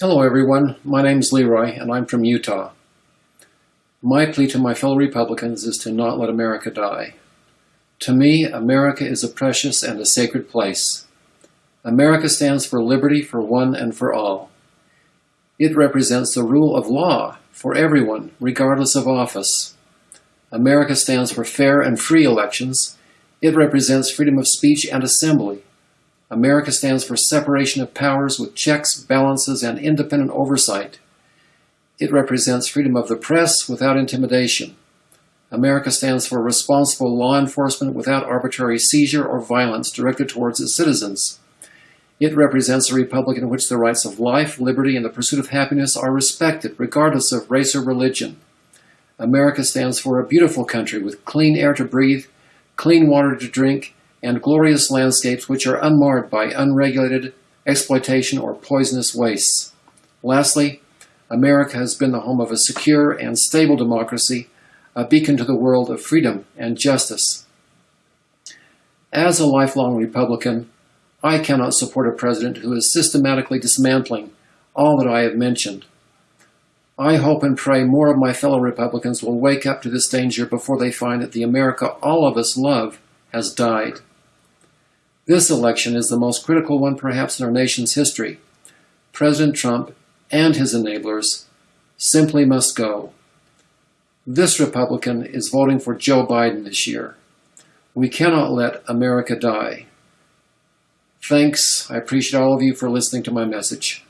Hello, everyone. My name is Leroy, and I'm from Utah. My plea to my fellow Republicans is to not let America die. To me, America is a precious and a sacred place. America stands for liberty for one and for all. It represents the rule of law for everyone, regardless of office. America stands for fair and free elections. It represents freedom of speech and assembly. America stands for separation of powers with checks, balances, and independent oversight. It represents freedom of the press without intimidation. America stands for responsible law enforcement without arbitrary seizure or violence directed towards its citizens. It represents a republic in which the rights of life, liberty, and the pursuit of happiness are respected, regardless of race or religion. America stands for a beautiful country with clean air to breathe, clean water to drink, and glorious landscapes which are unmarred by unregulated exploitation or poisonous wastes. Lastly, America has been the home of a secure and stable democracy, a beacon to the world of freedom and justice. As a lifelong Republican, I cannot support a president who is systematically dismantling all that I have mentioned. I hope and pray more of my fellow Republicans will wake up to this danger before they find that the America all of us love has died. This election is the most critical one perhaps in our nation's history. President Trump and his enablers simply must go. This Republican is voting for Joe Biden this year. We cannot let America die. Thanks. I appreciate all of you for listening to my message.